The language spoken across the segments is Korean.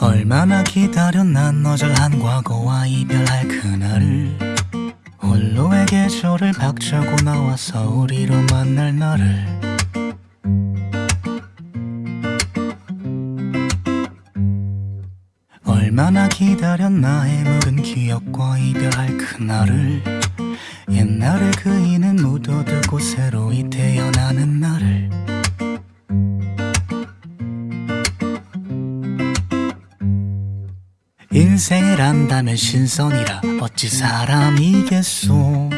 얼마나 기다렸나 너절한 과거와 이별할 그날을. 홀로의 계절을 박차고 나와서 우리로 만날 날을. 얼마나 기다렸나 해묵은 기억과 이별할 그날을. 옛날의 그이는 인생을 안다면 신선이라 어찌 사람이겠소?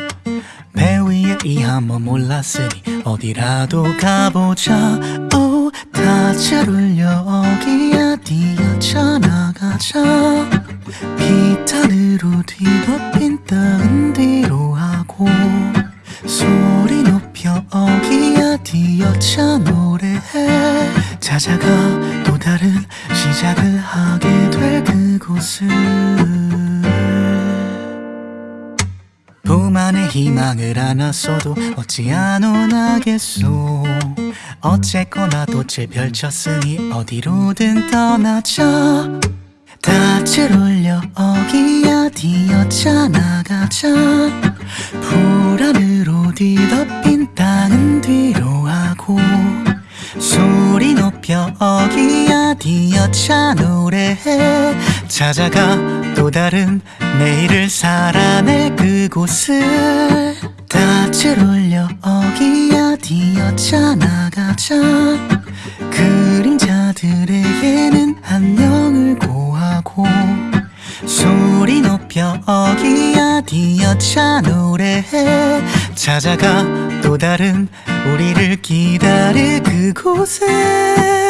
배 위에 이 한 번 몰랐으니 어디라도 가보자. 오 다잘 울려 어기야 뛰어쳐 나가자. 비탄으로 뒤덮인 땅은 뒤로 하고 소리 높여 어기야 뛰어쳐 노래해. 찾아가 시작을 하게 될 그곳을. 품 안에 희망을 안았어도 어찌 안 원하겠소. 어쨌거나 돛을 펼쳤으니 어디로든 떠나자. 닻을 올려 어기야 뛰어차 나가자. 불안으로 뒤덮 높여 어기야 뛰어차 노래해? 찾아가 또 다른 내일을 살아낼 그곳을. 닻을 올려 어기야 뛰어차 나가자. 그림자들에게는 안녕을 고하고. 소리 높여 어기야 뛰어차 노래해? 찾아가 또 다른 우리를 기다릴 그곳에